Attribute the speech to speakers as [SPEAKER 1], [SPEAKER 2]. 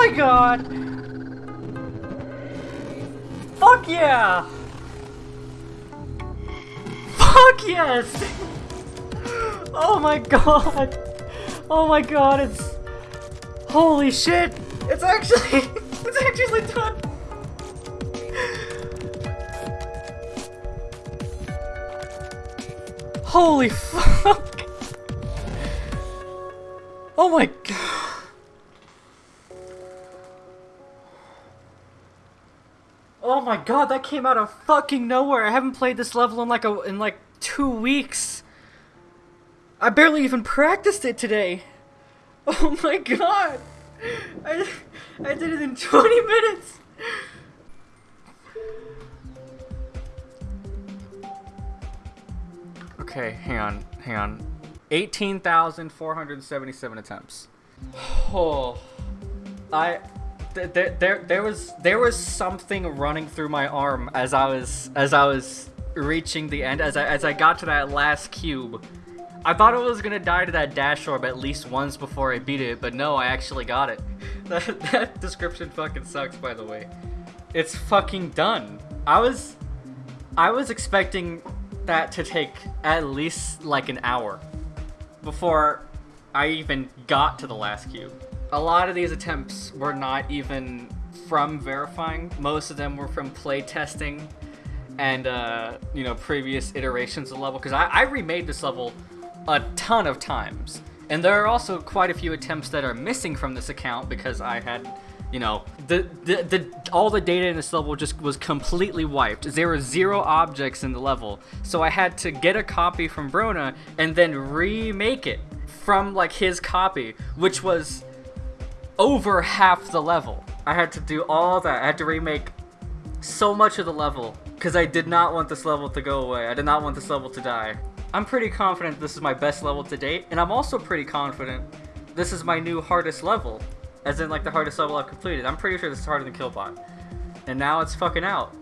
[SPEAKER 1] my god! Fuck yeah! Fuck yes! Oh my god! Oh my god, it's... Holy shit! It's actually... It's actually done! Holy fuck! Oh my god! Oh my god, that came out of fucking nowhere. I haven't played this level in like a in like 2 weeks. I barely even practiced it today. Oh my god. I I did it in 20 minutes. Okay, hang on, hang on. 18,477 attempts. Oh. I there, there was there was something running through my arm as I was as I was reaching the end as I as I got to that last cube. I thought I was gonna die to that dash orb at least once before I beat it, but no, I actually got it. That, that description fucking sucks, by the way. It's fucking done. I was I was expecting that to take at least like an hour before I even got to the last cube. A lot of these attempts were not even from verifying. Most of them were from play testing and, uh, you know, previous iterations of the level. Because I, I remade this level a ton of times. And there are also quite a few attempts that are missing from this account because I had, you know, the, the, the all the data in this level just was completely wiped. There were zero objects in the level. So I had to get a copy from Brona and then remake it from like his copy, which was over half the level. I had to do all that. I had to remake so much of the level because I did not want this level to go away. I did not want this level to die. I'm pretty confident this is my best level to date, and I'm also pretty confident this is my new hardest level, as in like the hardest level I've completed. I'm pretty sure this is harder than Killbot. And now it's fucking out.